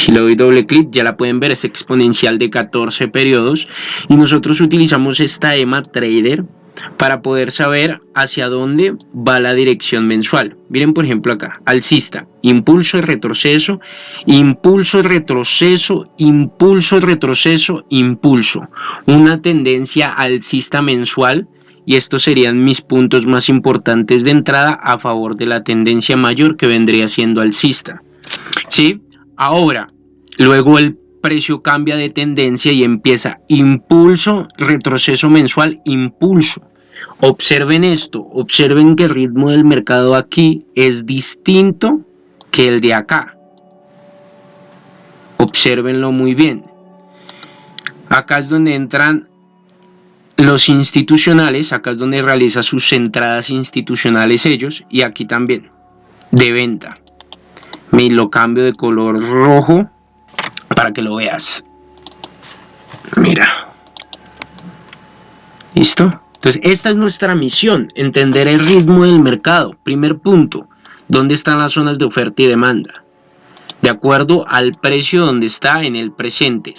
Si le doy doble clic ya la pueden ver, es exponencial de 14 periodos y nosotros utilizamos esta EMA Trader para poder saber hacia dónde va la dirección mensual. Miren por ejemplo acá, alcista, impulso, retroceso, impulso, retroceso, impulso, retroceso, impulso. Una tendencia alcista mensual y estos serían mis puntos más importantes de entrada a favor de la tendencia mayor que vendría siendo alcista. ¿Sí? Ahora, luego el precio cambia de tendencia y empieza impulso, retroceso mensual, impulso. Observen esto, observen que el ritmo del mercado aquí es distinto que el de acá. Observenlo muy bien. Acá es donde entran los institucionales, acá es donde realiza sus entradas institucionales ellos y aquí también, de venta. Me lo cambio de color rojo para que lo veas. Mira. ¿Listo? Entonces, esta es nuestra misión, entender el ritmo del mercado. Primer punto, ¿dónde están las zonas de oferta y demanda? De acuerdo al precio donde está en el presente.